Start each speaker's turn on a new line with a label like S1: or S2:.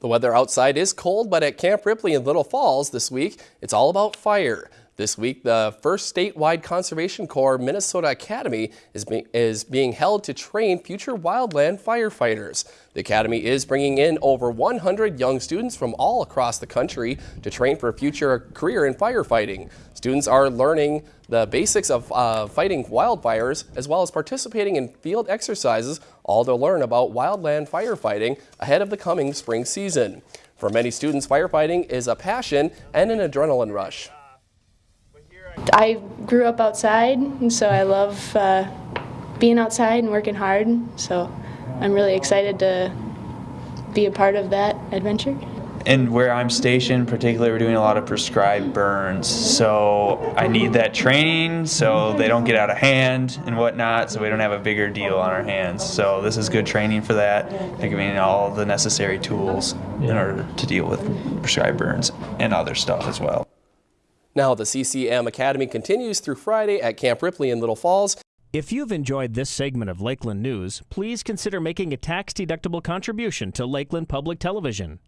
S1: The weather outside is cold, but at Camp Ripley in Little Falls this week, it's all about fire. This week, the first statewide Conservation Corps Minnesota Academy is, be is being held to train future wildland firefighters. The Academy is bringing in over 100 young students from all across the country to train for a future career in firefighting. Students are learning the basics of uh, fighting wildfires as well as participating in field exercises, all to learn about wildland firefighting ahead of the coming spring season. For many students, firefighting is a passion and an adrenaline rush.
S2: I grew up outside, and so I love uh, being outside and working hard. So I'm really excited to be a part of that adventure.
S3: And where I'm stationed, particularly, we're doing a lot of prescribed burns. So I need that training so they don't get out of hand and whatnot, so we don't have a bigger deal on our hands. So this is good training for that. They're giving me all the necessary tools in order to deal with prescribed burns and other stuff as well.
S1: Now, the CCM Academy continues through Friday at Camp Ripley in Little Falls.
S4: If you've enjoyed this segment of Lakeland News, please consider making a tax-deductible contribution to Lakeland Public Television.